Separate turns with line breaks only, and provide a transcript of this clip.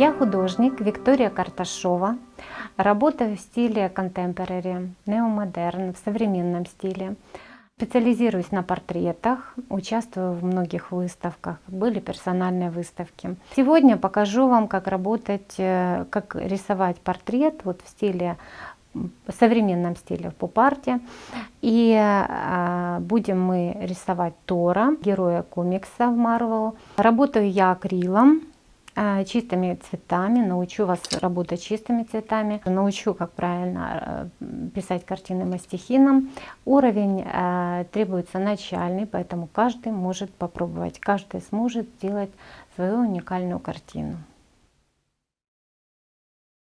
Я художник Виктория Карташова. Работаю в стиле contemporary, неомодерн, в современном стиле. Специализируюсь на портретах, участвую в многих выставках, были персональные выставки. Сегодня покажу вам, как работать, э, как рисовать портрет вот в стиле в современном стиле в поп-арте. И э, будем мы рисовать Тора, героя комикса в Marvel. Работаю я акрилом, чистыми цветами, научу вас работать чистыми цветами, научу, как правильно э, писать картины мастихином. Уровень э, требуется начальный, поэтому каждый может попробовать, каждый сможет сделать свою уникальную картину.